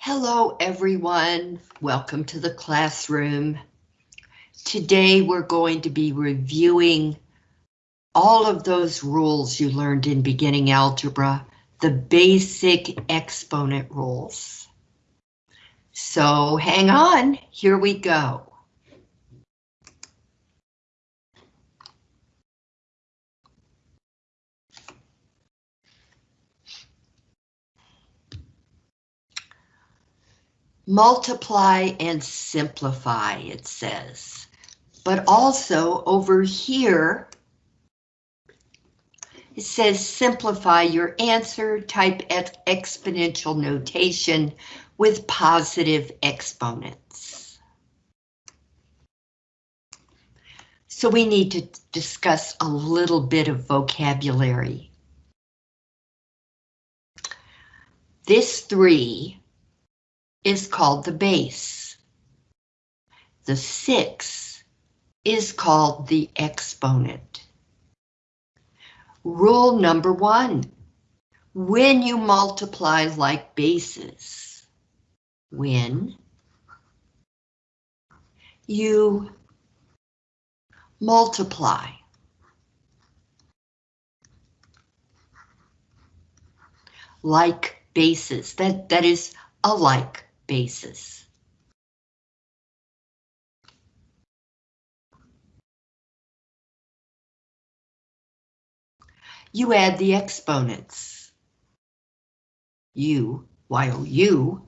Hello, everyone. Welcome to the classroom. Today, we're going to be reviewing all of those rules you learned in beginning algebra, the basic exponent rules. So hang on, here we go. Multiply and simplify, it says. But also over here, it says simplify your answer, type exponential notation with positive exponents. So we need to discuss a little bit of vocabulary. This three is called the base. The 6 is called the exponent. Rule number one, when you multiply like bases, when you multiply like bases, that, that is alike basis. You add the exponents. U, while U.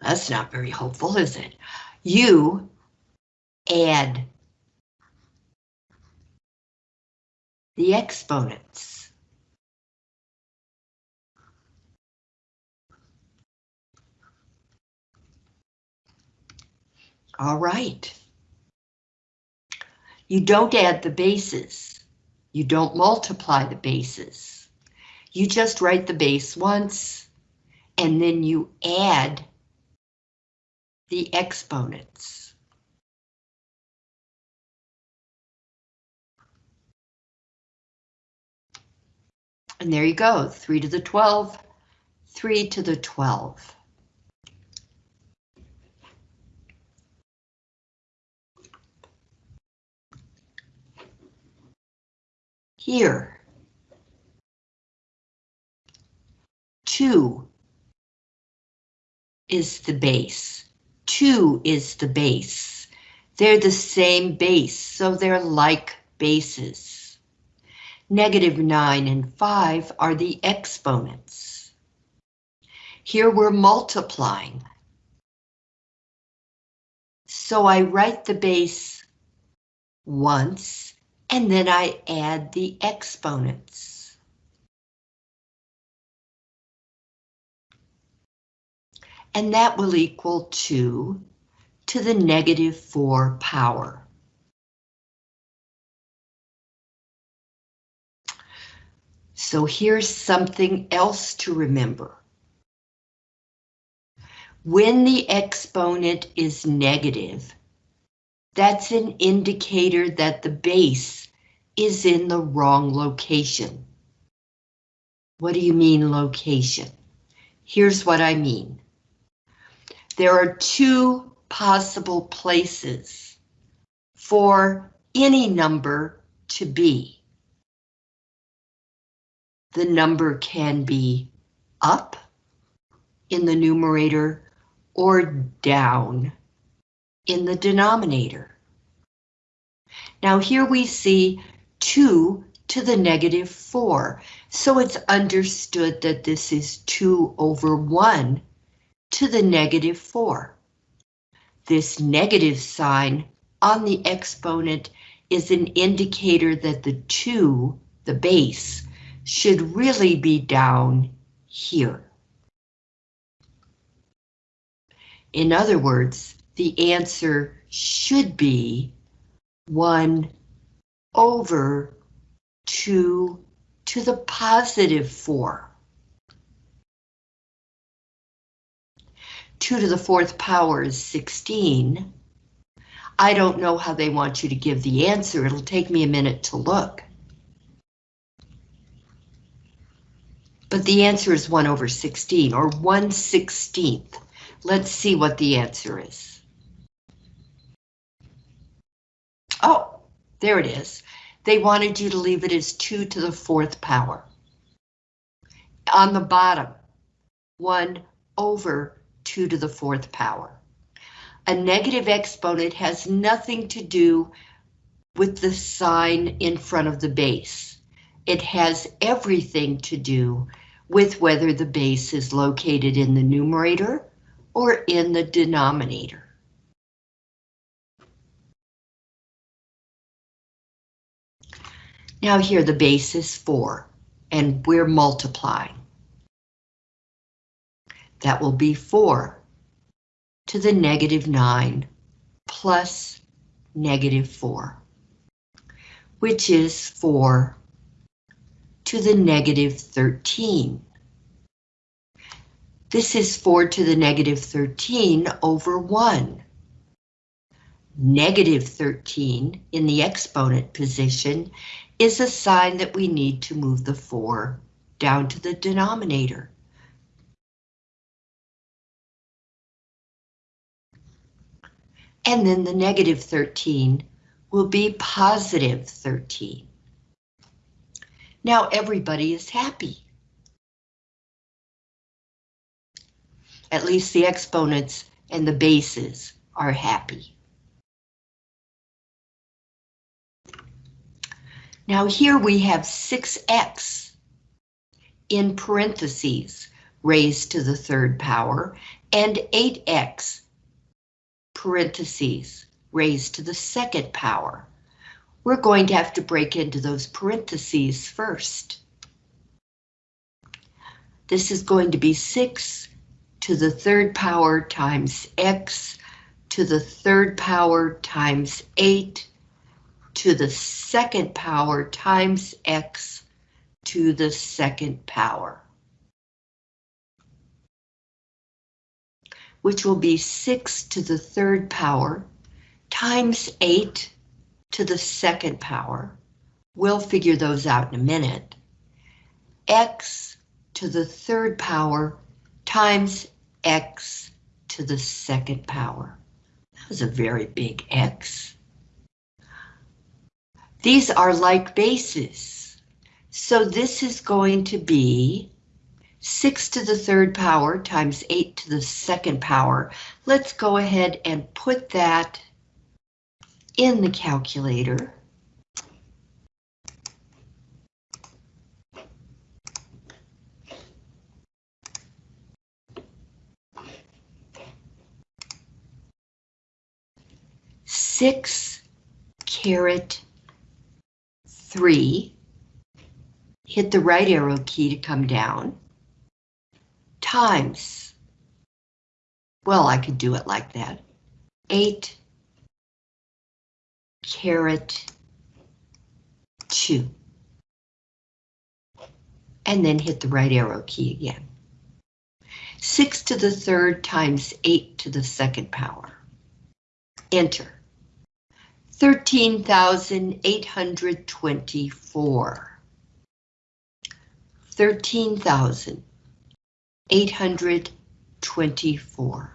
That's not very hopeful, is it? You add the exponents. All right. You don't add the bases. You don't multiply the bases. You just write the base once, and then you add the exponents. And there you go, 3 to the 12, 3 to the 12. Here. Two is the base. Two is the base. They're the same base, so they're like bases. Negative 9 and 5 are the exponents. Here we're multiplying. So I write the base once and then I add the exponents. And that will equal 2 to the negative 4 power. So here's something else to remember. When the exponent is negative, that's an indicator that the base is in the wrong location. What do you mean location? Here's what I mean. There are two possible places for any number to be. The number can be up in the numerator or down in the denominator. Now here we see 2 to the negative 4, so it's understood that this is 2 over 1 to the negative 4. This negative sign on the exponent is an indicator that the 2, the base, should really be down here. In other words, the answer should be 1 over 2 to the positive 4. 2 to the fourth power is 16. I don't know how they want you to give the answer. It'll take me a minute to look. But the answer is 1 over 16, or 1 16th. Let's see what the answer is. There it is. They wanted you to leave it as 2 to the fourth power. On the bottom, 1 over 2 to the fourth power. A negative exponent has nothing to do with the sign in front of the base. It has everything to do with whether the base is located in the numerator or in the denominator. Now here the base is 4, and we're multiplying. That will be 4 to the negative 9 plus negative 4, which is 4 to the negative 13. This is 4 to the negative 13 over 1. Negative 13 in the exponent position is a sign that we need to move the 4 down to the denominator. And then the negative 13 will be positive 13. Now everybody is happy. At least the exponents and the bases are happy. Now here we have 6x in parentheses raised to the third power and 8x parentheses raised to the second power. We're going to have to break into those parentheses first. This is going to be 6 to the third power times x to the third power times 8 to the second power times x to the second power. which will be 6 to the third power times 8 to the second power. We'll figure those out in a minute. x to the third power times x to the second power. That was a very big x. These are like bases. So this is going to be 6 to the third power times 8 to the second power. Let's go ahead and put that in the calculator. Six caret three. Hit the right arrow key to come down times, well, I could do it like that, 8 caret 2. And then hit the right arrow key again. 6 to the third times 8 to the second power. Enter. 13,824. 13,000. 824.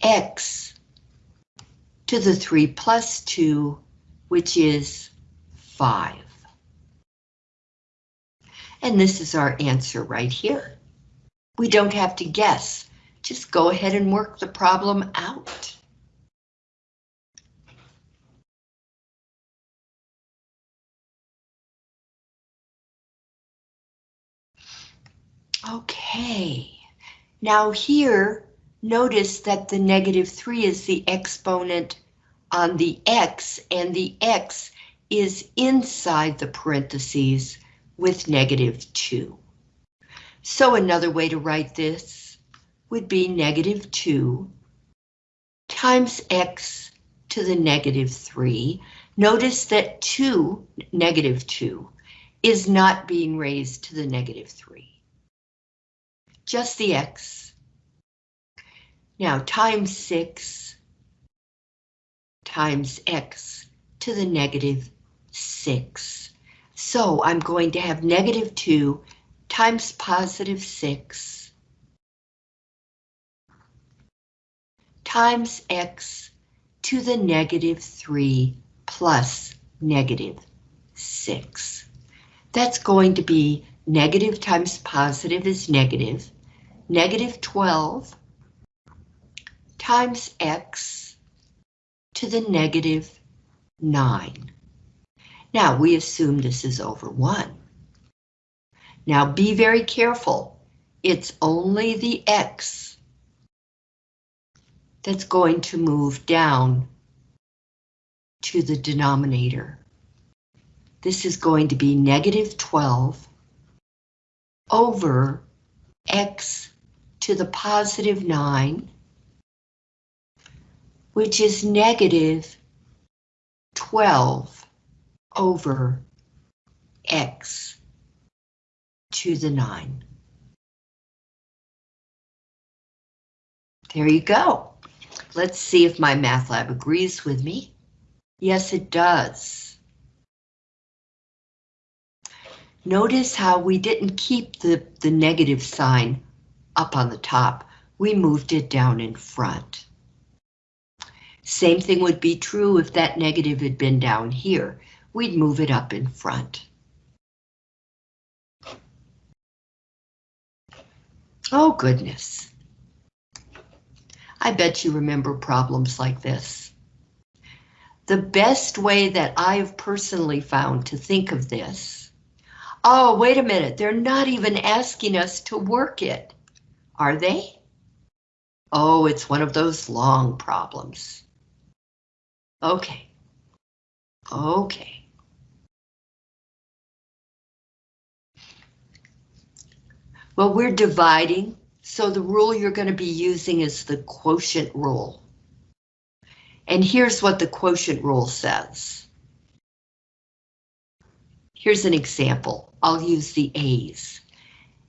X to the 3 plus 2, which is 5. And this is our answer right here. We don't have to guess. Just go ahead and work the problem out. Okay, now here, notice that the negative 3 is the exponent on the x, and the x is inside the parentheses with negative 2. So another way to write this would be negative 2 times x to the negative 3. Notice that 2, negative 2, is not being raised to the negative 3 just the x. Now times 6 times x to the negative 6. So I'm going to have negative 2 times positive 6 times x to the negative 3 plus negative 6. That's going to be negative times positive is negative, negative 12 times x to the negative 9. Now we assume this is over 1. Now be very careful. It's only the x that's going to move down to the denominator. This is going to be negative 12 over x to the positive 9, which is negative 12 over x to the 9. There you go. Let's see if MyMathLab agrees with me. Yes, it does. Notice how we didn't keep the, the negative sign up on the top. We moved it down in front. Same thing would be true if that negative had been down here. We'd move it up in front. Oh, goodness. I bet you remember problems like this. The best way that I've personally found to think of this. Oh, wait a minute, they're not even asking us to work it, are they? Oh, it's one of those long problems. Okay. Okay. Well, we're dividing, so the rule you're going to be using is the quotient rule. And here's what the quotient rule says. Here's an example. I'll use the A's.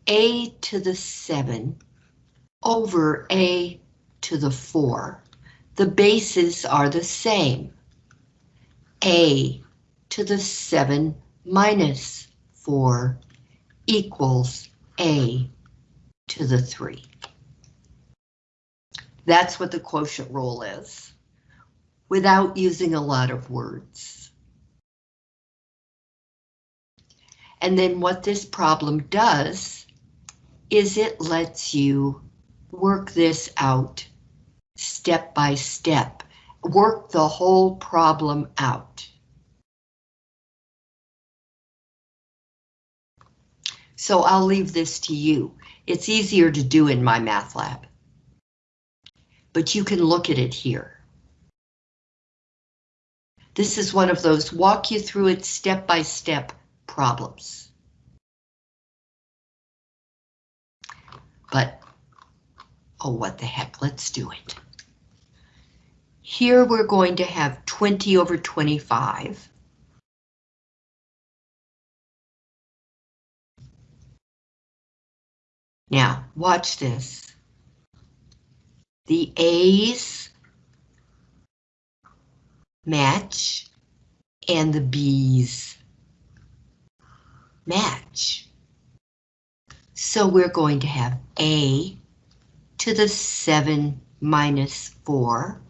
A to the 7 over A to the 4. The bases are the same. A to the 7 minus 4 equals A to the 3. That's what the quotient rule is without using a lot of words. And then what this problem does is it lets you work this out step by step, work the whole problem out. So I'll leave this to you. It's easier to do in MyMathLab. But you can look at it here. This is one of those walk you through it step by step problems. But, oh, what the heck, let's do it. Here we're going to have 20 over 25. Now, watch this. The A's match and the B's match. So we're going to have A to the 7 minus 4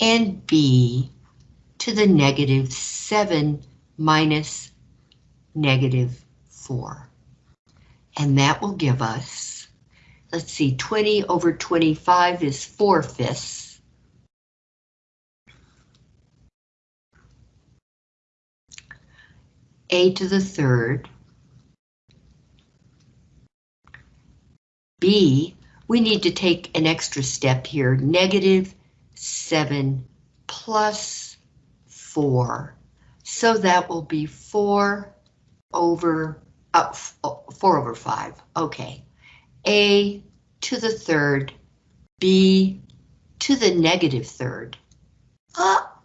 and B to the negative 7 minus negative 4. And that will give us, let's see, 20 over 25 is 4 fifths. a to the third. B, we need to take an extra step here, negative 7 plus 4. So that will be 4 over, uh, 4 over 5, okay. A to the third, B to the negative third. Ah,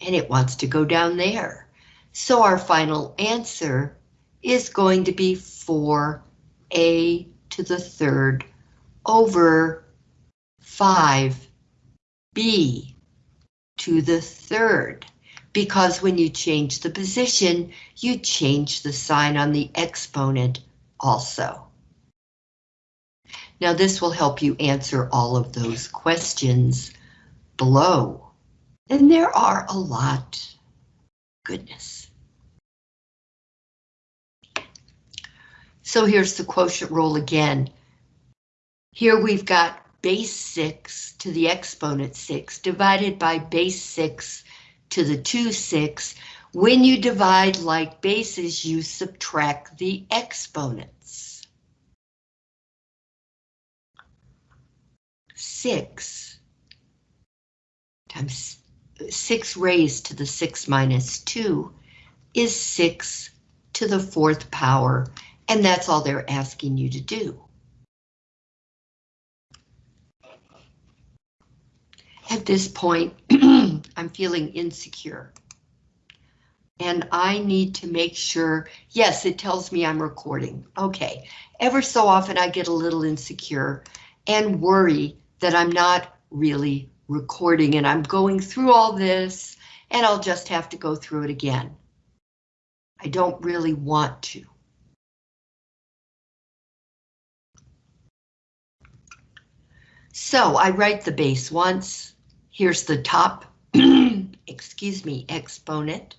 and it wants to go down there. So our final answer is going to be 4a to the third over 5b to the third. because when you change the position, you change the sign on the exponent also. Now this will help you answer all of those questions below. And there are a lot. Goodness. So here's the quotient rule again. Here we've got base 6 to the exponent 6 divided by base 6 to the 2 6. When you divide like bases, you subtract the exponents. 6 times 6 raised to the 6 minus 2 is 6 to the fourth power, and that's all they're asking you to do. At this point, I'm feeling insecure. And I need to make sure, yes, it tells me I'm recording. Okay, ever so often I get a little insecure and worry that I'm not really recording and I'm going through all this and I'll just have to go through it again. I don't really want to. So I write the base once. Here's the top, excuse me, exponent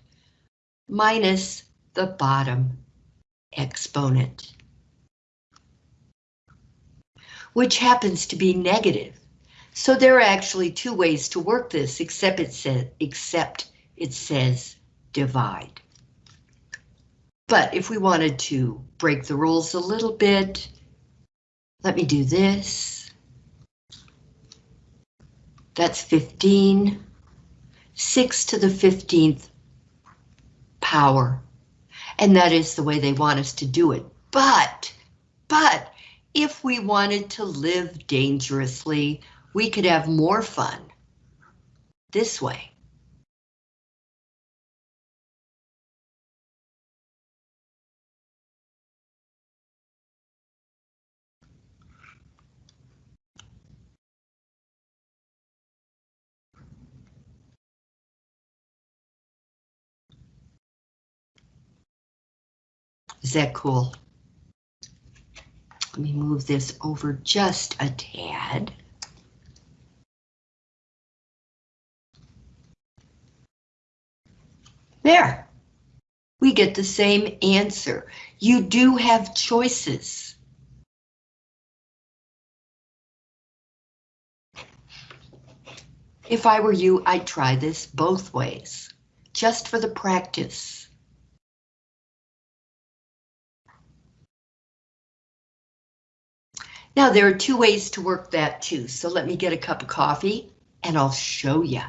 minus the bottom exponent, which happens to be negative. So there are actually two ways to work this, except it says, except it says divide. But if we wanted to break the rules a little bit, let me do this. That's 15. 6 to the 15th power. And that is the way they want us to do it. But, but, if we wanted to live dangerously, we could have more fun this way. Is that cool? Let me move this over just a tad. There. We get the same answer. You do have choices. If I were you, I'd try this both ways, just for the practice. Now there are two ways to work that too, so let me get a cup of coffee and I'll show you.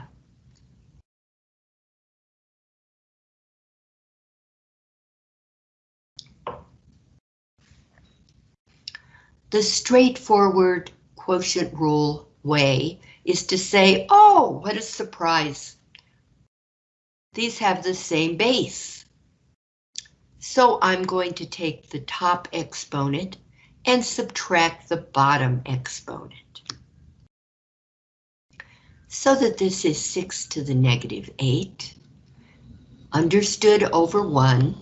The straightforward quotient rule way is to say, oh, what a surprise. These have the same base. So I'm going to take the top exponent and subtract the bottom exponent. So that this is 6 to the negative 8, understood over 1,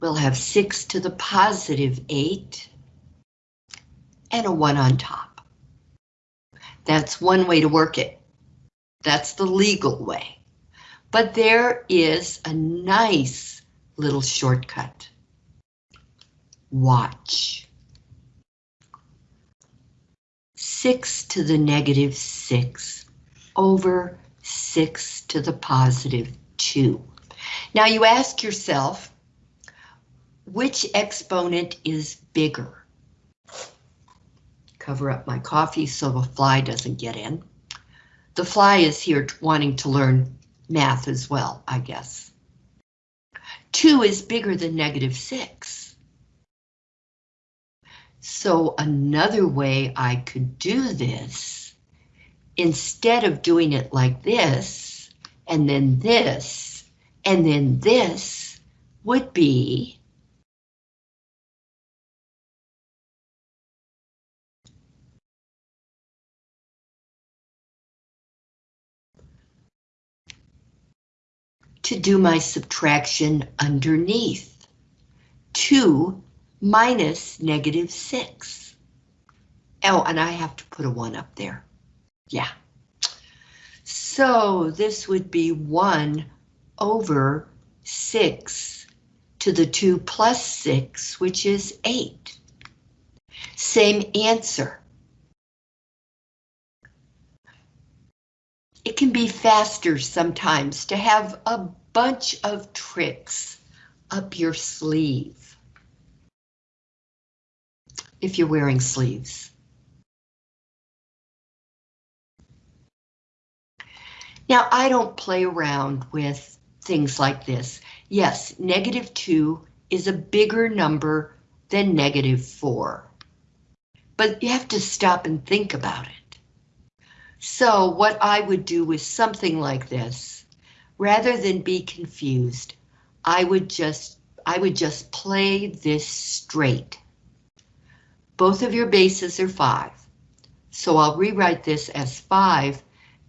we'll have 6 to the positive 8 and a 1 on top. That's one way to work it. That's the legal way. But there is a nice little shortcut. Watch. 6 to the negative 6 over 6 to the positive 2. Now you ask yourself, which exponent is bigger? Cover up my coffee so the fly doesn't get in. The fly is here wanting to learn math as well, I guess. 2 is bigger than negative 6. So another way I could do this, instead of doing it like this, and then this, and then this, would be to do my subtraction underneath. 2 minus negative 6. Oh, and I have to put a 1 up there. Yeah. So this would be 1 over 6 to the 2 plus 6, which is 8. Same answer. It can be faster sometimes to have a bunch of tricks up your sleeve. If you're wearing sleeves. Now, I don't play around with things like this. Yes, negative 2 is a bigger number than negative 4. But you have to stop and think about it. So what I would do with something like this, rather than be confused, I would just I would just play this straight. Both of your bases are 5. So I'll rewrite this as 5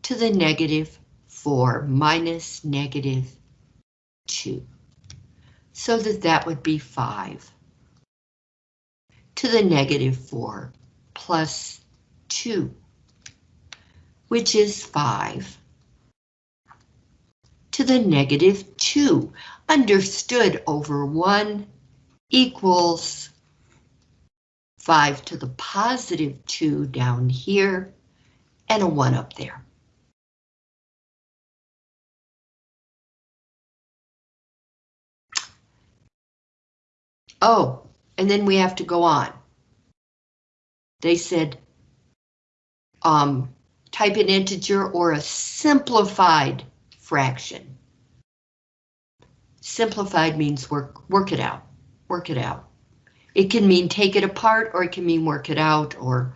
to the negative 4 minus negative 2. So that that would be 5 to the negative 4 plus 2, which is 5 to the negative 2, understood over 1 equals 5 to the positive 2 down here, and a 1 up there. Oh, and then we have to go on. They said, um, type an integer or a simplified fraction. Simplified means work, work it out, work it out. It can mean take it apart or it can mean work it out or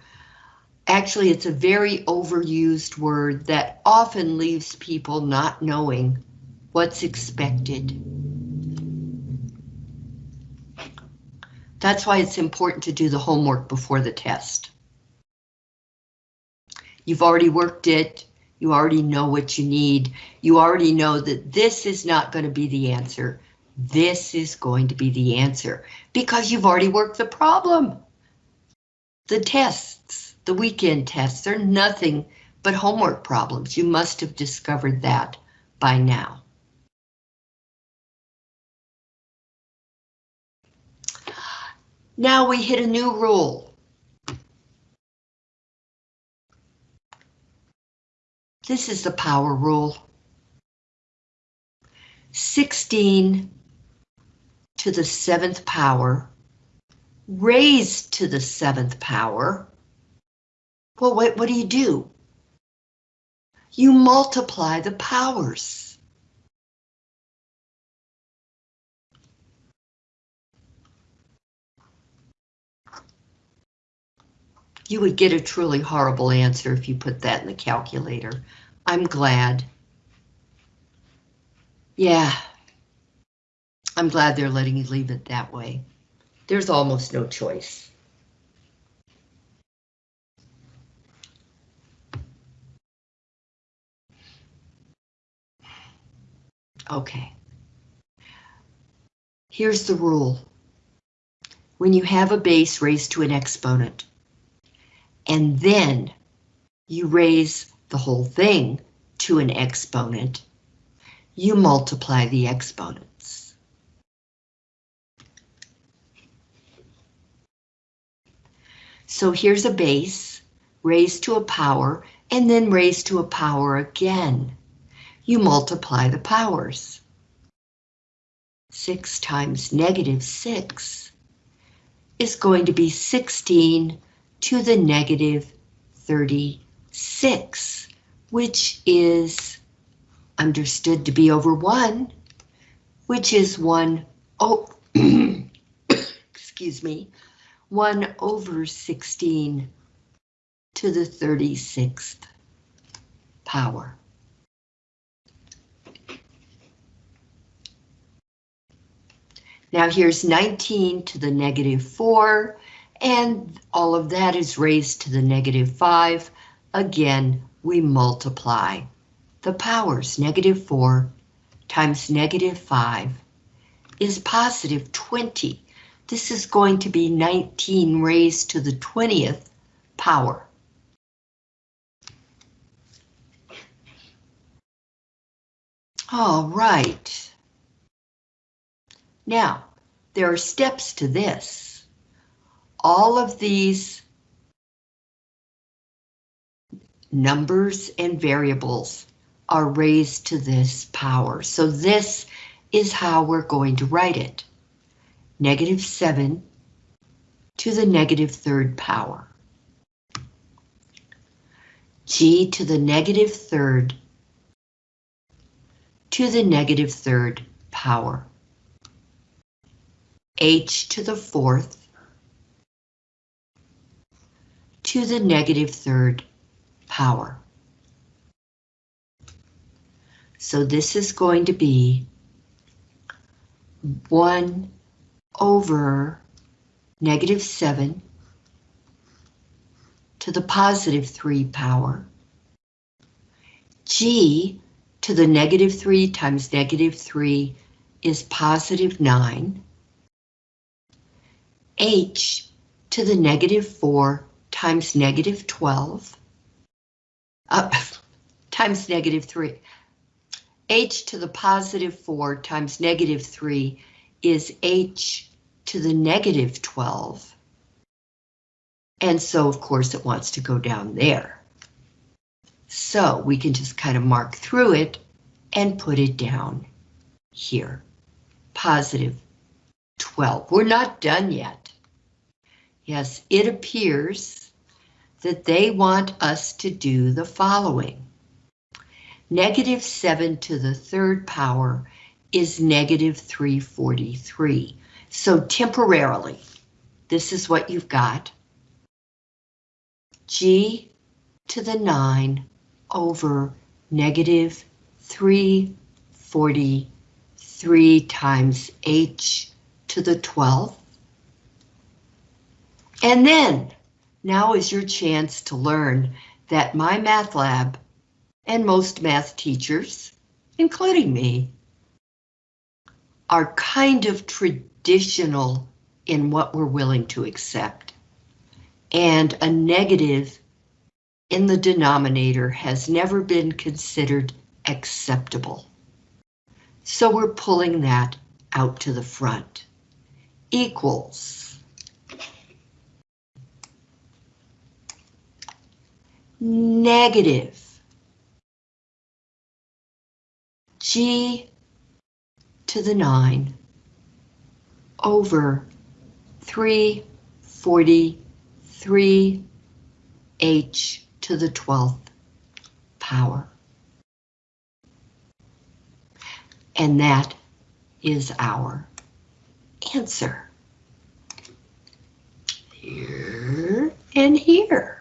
actually it's a very overused word that often leaves people not knowing what's expected. That's why it's important to do the homework before the test. You've already worked it. You already know what you need. You already know that this is not going to be the answer. This is going to be the answer because you've already worked the problem. The tests, the weekend tests, they're nothing but homework problems. You must have discovered that by now. Now we hit a new rule. This is the power rule. 16 to the seventh power raised to the seventh power. Well, what, what do you do? You multiply the powers. You would get a truly horrible answer if you put that in the calculator. I'm glad. Yeah. I'm glad they're letting you leave it that way. There's almost no choice. Okay. Here's the rule. When you have a base raised to an exponent, and then you raise the whole thing to an exponent, you multiply the exponents. So here's a base raised to a power and then raised to a power again. You multiply the powers. 6 times negative 6 is going to be 16 to the negative 36, which is understood to be over 1, which is 1, oh, excuse me, 1 over 16 to the 36th power. Now here's 19 to the negative 4, and all of that is raised to the negative 5. Again, we multiply the powers, negative 4 times negative 5 is positive 20. This is going to be 19 raised to the 20th power. All right. Now, there are steps to this. All of these numbers and variables are raised to this power. So this is how we're going to write it. Negative 7 to the negative third power. g to the negative third to the negative third power. h to the fourth to the negative third power. So this is going to be 1 over negative 7 to the positive 3 power. G to the negative 3 times negative 3 is positive 9. H to the negative 4 times negative 12. Uh, times negative 3. H to the positive 4 times negative 3 is H to the negative 12. And so, of course, it wants to go down there. So we can just kind of mark through it and put it down here. Positive 12. We're not done yet. Yes, it appears that they want us to do the following. Negative 7 to the third power is negative 343. So temporarily, this is what you've got. G to the 9 over negative 343 times H to the 12th. And then, now is your chance to learn that MyMathLab and most math teachers, including me, are kind of traditional in what we're willing to accept. And a negative in the denominator has never been considered acceptable. So we're pulling that out to the front. Equals. Negative. G to the 9 over 343 h to the 12th power. And that is our answer. Here and here.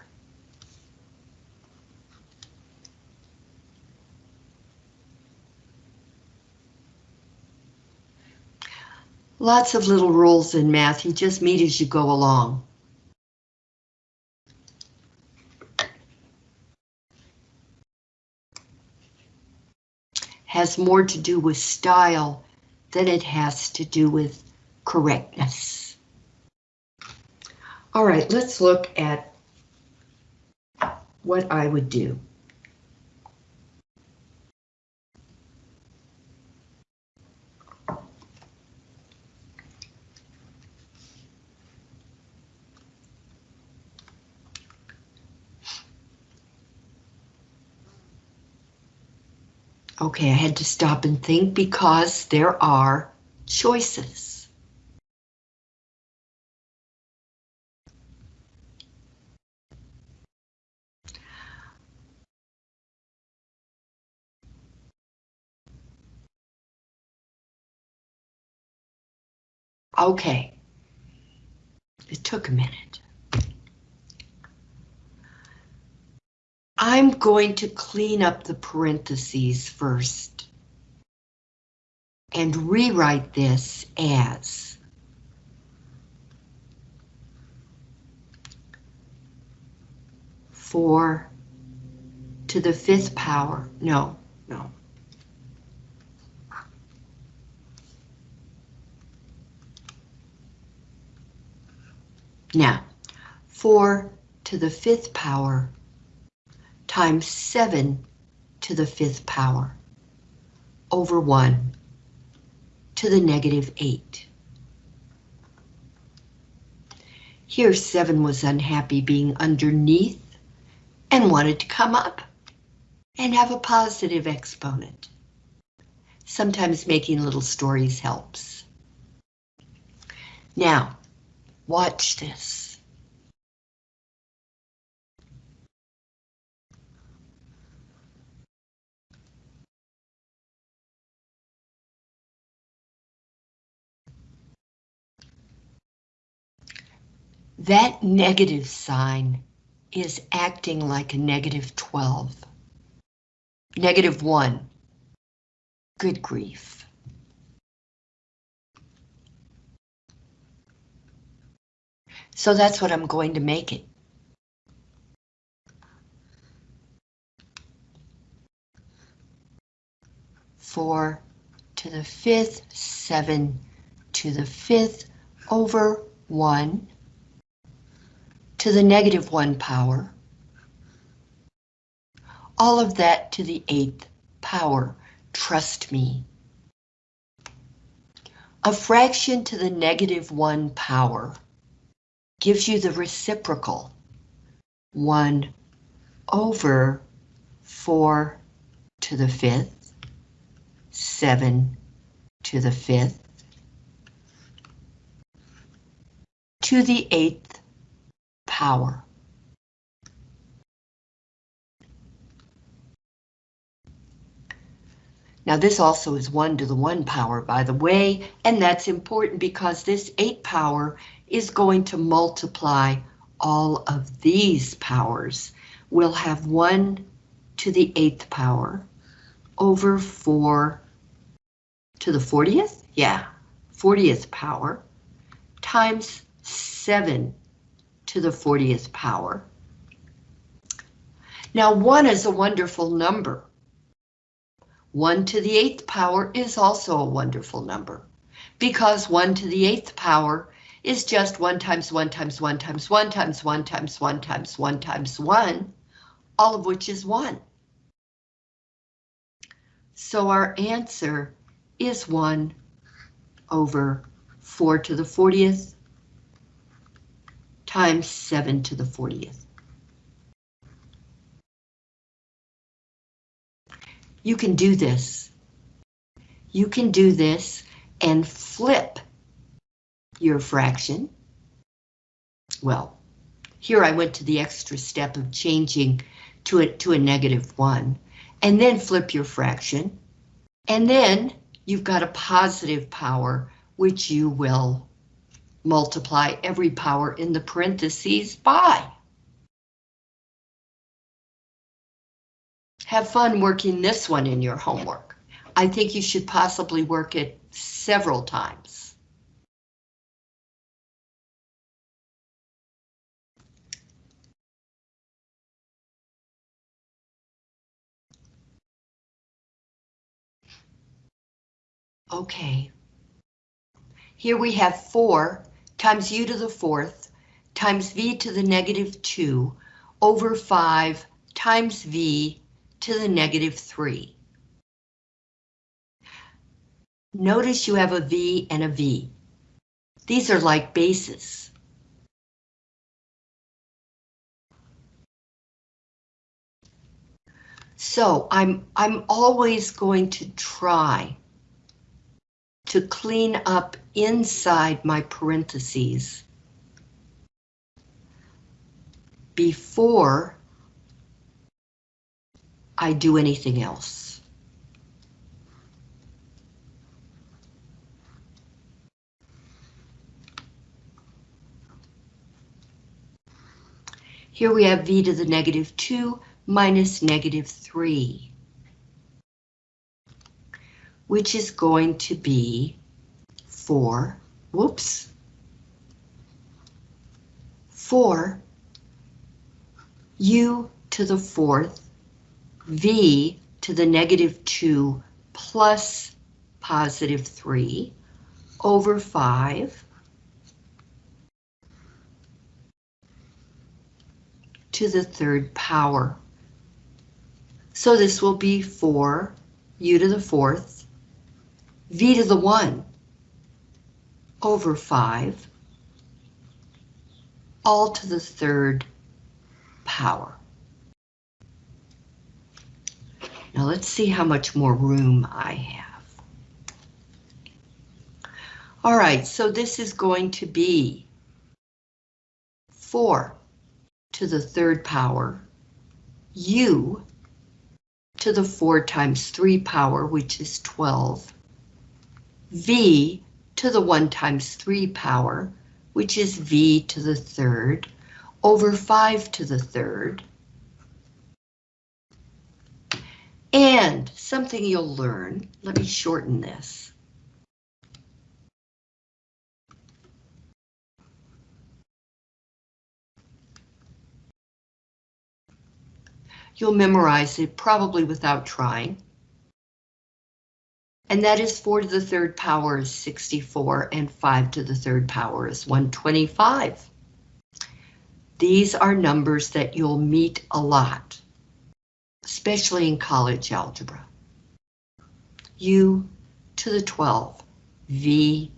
Lots of little rules in math, you just meet as you go along. Has more to do with style than it has to do with correctness. All right, let's look at what I would do. Okay, I had to stop and think because there are choices. Okay, it took a minute. I'm going to clean up the parentheses first and rewrite this as four to the fifth power. No, no. Now, four to the fifth power times 7 to the fifth power over 1 to the negative 8. Here 7 was unhappy being underneath and wanted to come up and have a positive exponent. Sometimes making little stories helps. Now, watch this. That negative sign is acting like a negative 12. Negative 1. Good grief. So that's what I'm going to make it. Four to the fifth, seven to the fifth over one to the negative one power. All of that to the eighth power, trust me. A fraction to the negative one power gives you the reciprocal. 1 over 4 to the fifth, 7 to the fifth, to the eighth power. Now this also is 1 to the 1 power, by the way, and that's important because this 8 power is going to multiply all of these powers. We'll have 1 to the 8th power over 4 to the 40th? Yeah, 40th power times 7 to the 40th power. Now 1 is a wonderful number. 1 to the 8th power is also a wonderful number because 1 to the 8th power is just 1 times 1 times 1 times 1 times 1 times 1 times 1 times 1, all of which is 1. So our answer is 1 over 4 to the 40th times 7 to the 40th. You can do this. You can do this and flip your fraction. Well, here I went to the extra step of changing to a, to a negative one, and then flip your fraction, and then you've got a positive power, which you will multiply every power in the parentheses by. Have fun working this one in your homework. I think you should possibly work it several times. Okay. Here we have 4 times u to the fourth times v to the negative 2 over 5 times v to the negative 3. Notice you have a v and a v. These are like bases. So I'm, I'm always going to try to clean up inside my parentheses before I do anything else. Here we have v to the negative 2 minus negative 3 which is going to be 4, whoops, 4 u to the fourth, v to the negative 2 plus positive 3 over 5 to the third power. So this will be 4 u to the fourth, v to the 1 over 5, all to the third power. Now let's see how much more room I have. All right, so this is going to be 4 to the third power, u to the 4 times 3 power, which is 12, v to the 1 times 3 power, which is v to the third, over 5 to the third. And something you'll learn, let me shorten this. You'll memorize it probably without trying. And that is 4 to the third power is 64 and 5 to the third power is 125. These are numbers that you'll meet a lot, especially in college algebra. U to the 12, V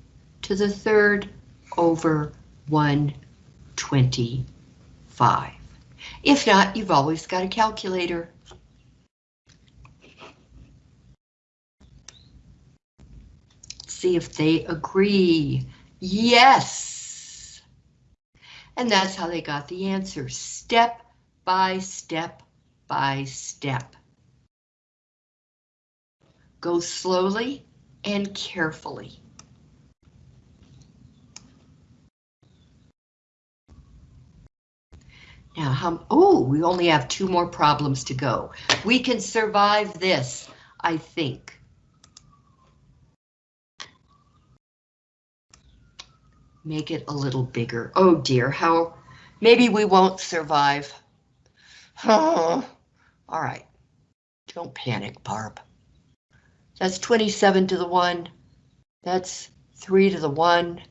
to the third over 125. If not, you've always got a calculator. See if they agree. Yes! And that's how they got the answer, step by step by step. Go slowly and carefully. Now, how, oh, we only have two more problems to go. We can survive this, I think. Make it a little bigger. Oh dear, how, maybe we won't survive. All right, don't panic, Barb. That's 27 to the one. That's three to the one.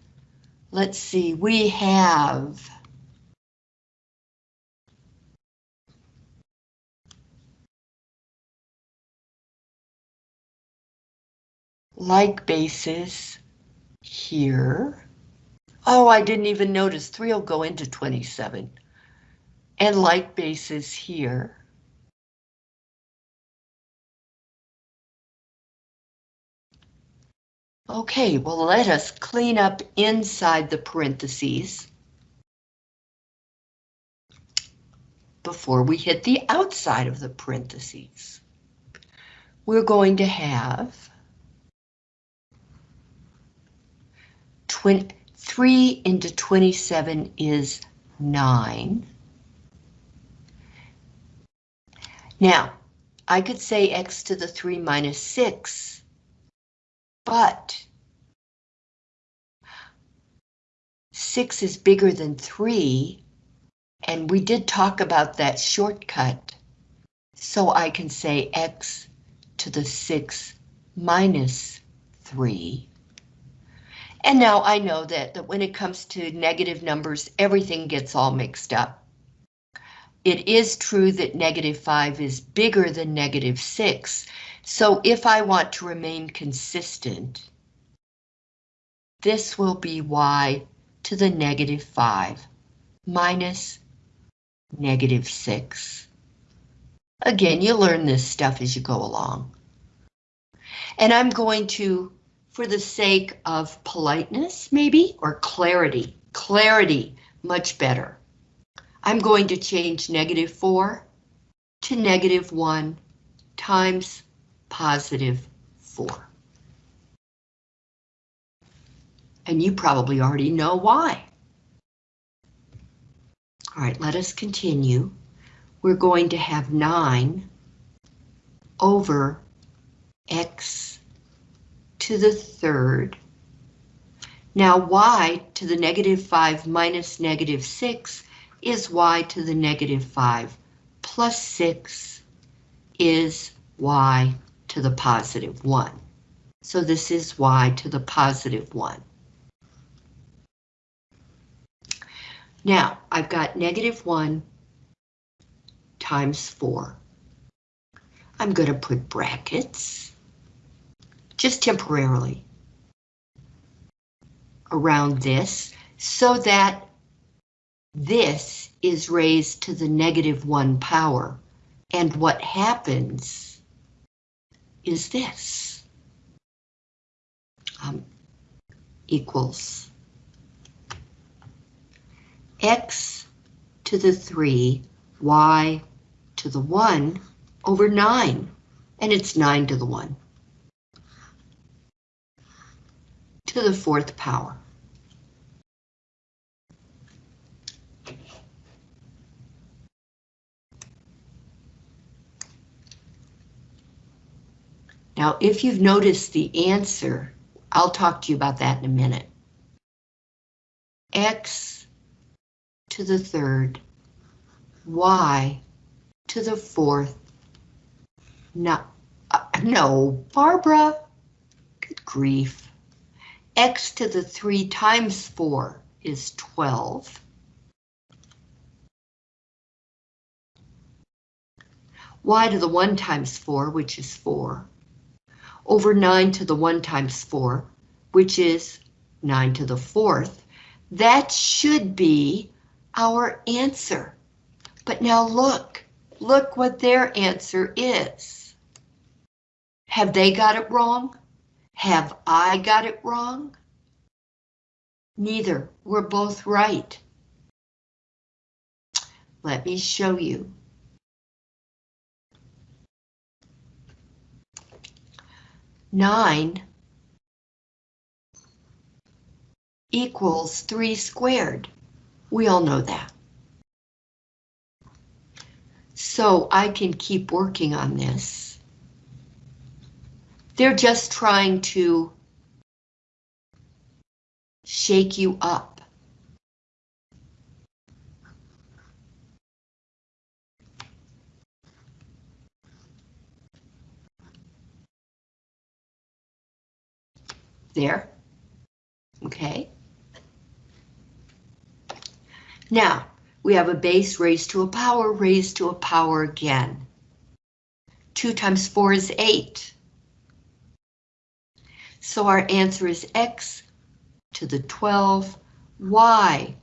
Let's see, we have like bases here. Oh, I didn't even notice 3 will go into 27. And like bases here. Okay, well let us clean up inside the parentheses before we hit the outside of the parentheses. We're going to have 20, 3 into 27 is 9. Now, I could say x to the 3 minus 6, but 6 is bigger than 3, and we did talk about that shortcut, so I can say x to the 6 minus 3. And now I know that, that when it comes to negative numbers, everything gets all mixed up. It is true that negative 5 is bigger than negative 6, so if I want to remain consistent, this will be y to the negative 5 minus negative 6. Again, you learn this stuff as you go along. And I'm going to for the sake of politeness, maybe, or clarity. Clarity, much better. I'm going to change negative 4 to negative 1 times positive 4. And you probably already know why. All right, let us continue. We're going to have 9 over x to the third. Now y to the negative 5 minus negative 6 is y to the negative 5 plus 6 is y to the positive 1. So this is y to the positive 1. Now, I've got negative 1 times 4. I'm going to put brackets, just temporarily, around this, so that this is raised to the negative 1 power. And what happens is this. Um, equals x to the 3, y to the 1 over 9, and it's 9 to the 1. To the fourth power. Now, if you've noticed the answer, I'll talk to you about that in a minute. X to the third, Y to the fourth. No, uh, no, Barbara, good grief. X to the three times four is 12. Y to the one times four, which is four over 9 to the 1 times 4, which is 9 to the 4th. That should be our answer. But now look, look what their answer is. Have they got it wrong? Have I got it wrong? Neither, we're both right. Let me show you. 9 equals 3 squared. We all know that. So I can keep working on this. They're just trying to shake you up. there. Okay. Now, we have a base raised to a power raised to a power again. 2 times 4 is 8. So our answer is x to the 12, y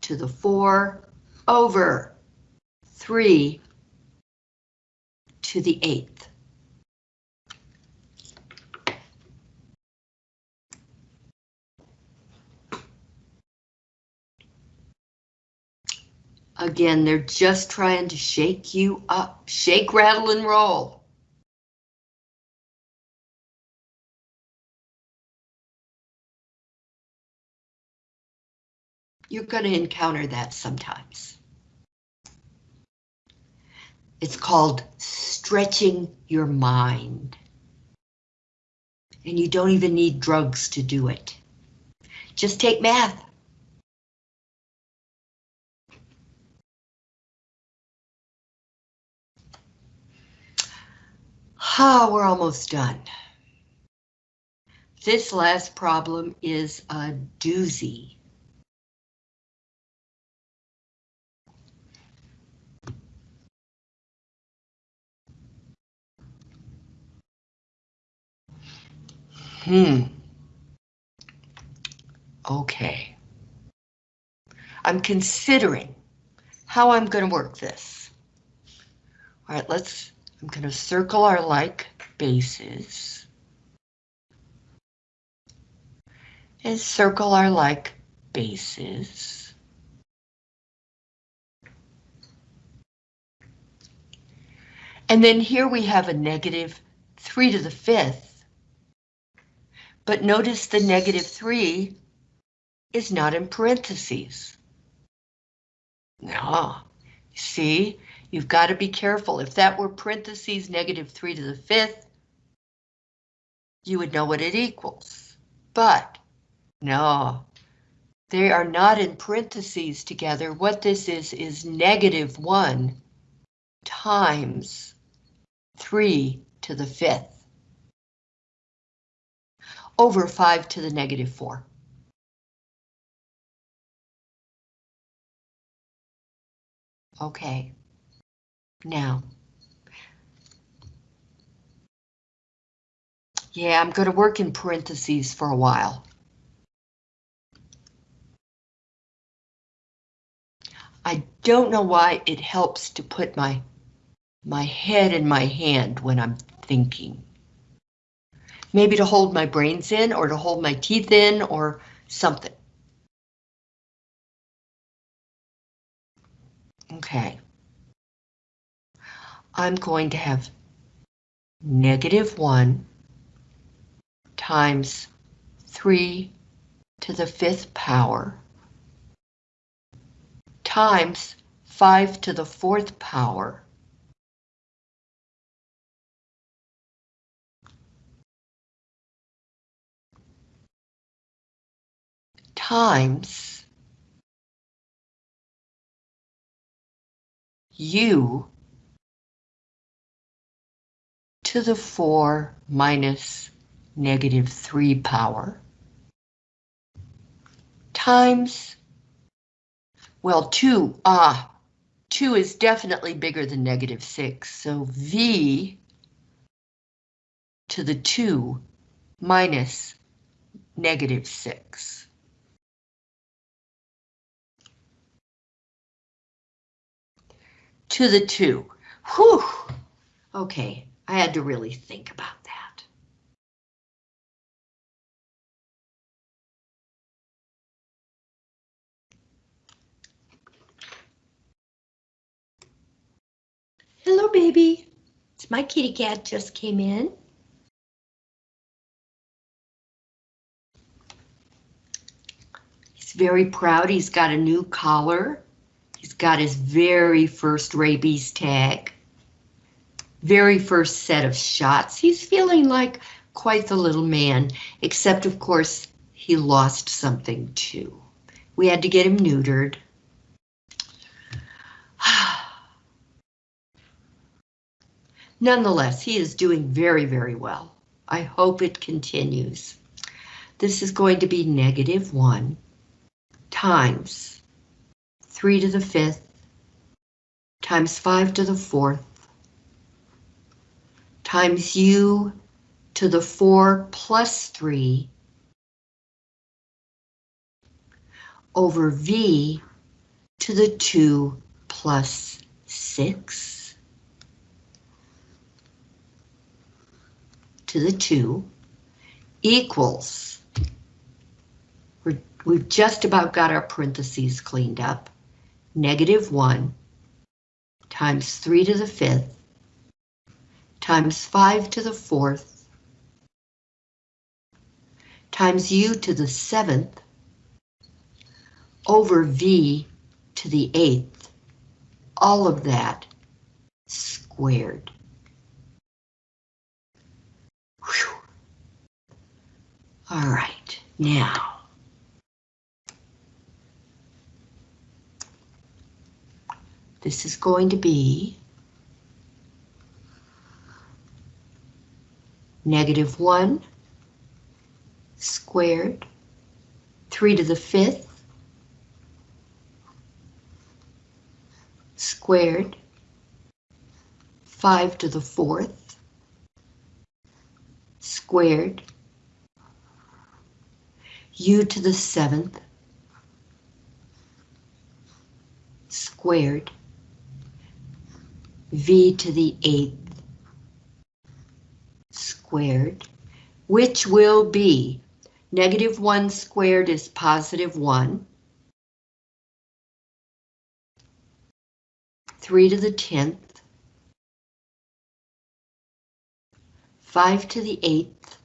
to the 4 over 3 to the 8th. Again, they're just trying to shake you up. Shake, rattle, and roll. You're going to encounter that sometimes. It's called stretching your mind. And you don't even need drugs to do it. Just take math. Ah, we're almost done. This last problem is a doozy. Hmm. Okay. I'm considering how I'm going to work this. All right, let's I'm going to circle our like bases. And circle our like bases. And then here we have a negative 3 to the 5th. But notice the negative 3 is not in parentheses. No, see, You've got to be careful. If that were parentheses negative 3 to the 5th, you would know what it equals. But no, they are not in parentheses together. What this is is negative 1 times 3 to the 5th over 5 to the negative 4. Okay. Now, yeah, I'm going to work in parentheses for a while. I don't know why it helps to put my my head in my hand when I'm thinking. Maybe to hold my brains in or to hold my teeth in or something. Okay. I'm going to have negative 1 times 3 to the fifth power times 5 to the fourth power times u to the 4 minus negative 3 power times well, 2, ah, 2 is definitely bigger than negative 6, so V to the 2 minus negative 6. To the 2. Whew! Okay, I had to really think about that. Hello, baby. It's my kitty cat just came in. He's very proud. He's got a new collar. Got his very first rabies tag. Very first set of shots. He's feeling like quite the little man, except of course he lost something too. We had to get him neutered. Nonetheless, he is doing very, very well. I hope it continues. This is going to be negative 1 times 3 to the 5th times 5 to the 4th times u to the 4 plus 3 over v to the 2 plus 6 to the 2 equals, we we've just about got our parentheses cleaned up, negative 1 times 3 to the 5th times 5 to the 4th times u to the 7th over v to the 8th, all of that squared. Whew. All right, now. This is going to be negative 1 squared, 3 to the 5th, squared, 5 to the 4th, squared, u to the seventh, squared, v to the eighth, squared, which will be negative 1 squared is positive 1, 3 to the 10th, 5 to the 8th.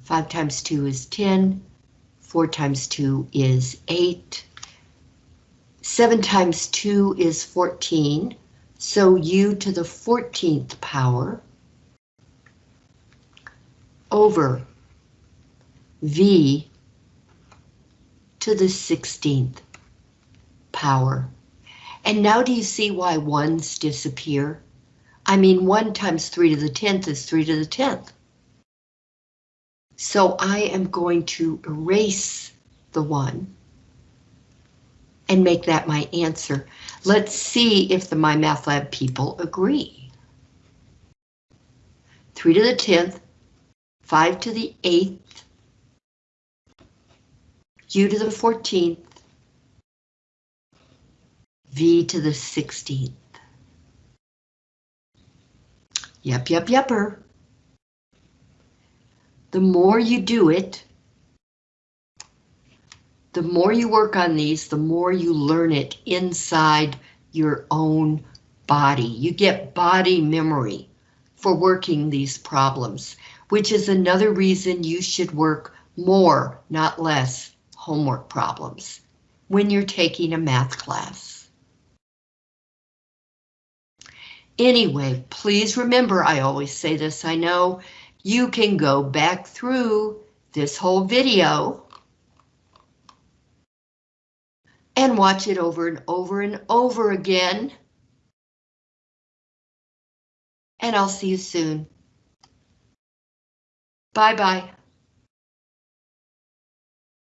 5 times 2 is 10. 4 times 2 is 8. 7 times 2 is 14. So u to the 14th power over v to the 16th power. And now do you see why ones disappear? I mean, 1 times 3 to the 10th is 3 to the 10th. So I am going to erase the 1. And make that my answer. Let's see if the MyMathLab people agree. 3 to the 10th, 5 to the 8th, u to the 14th, v to the 16th. Yep, yep, yepper. The more you do it, the more you work on these, the more you learn it inside your own body. You get body memory for working these problems, which is another reason you should work more, not less, homework problems when you're taking a math class. Anyway, please remember, I always say this, I know, you can go back through this whole video and watch it over and over and over again. And I'll see you soon. Bye-bye.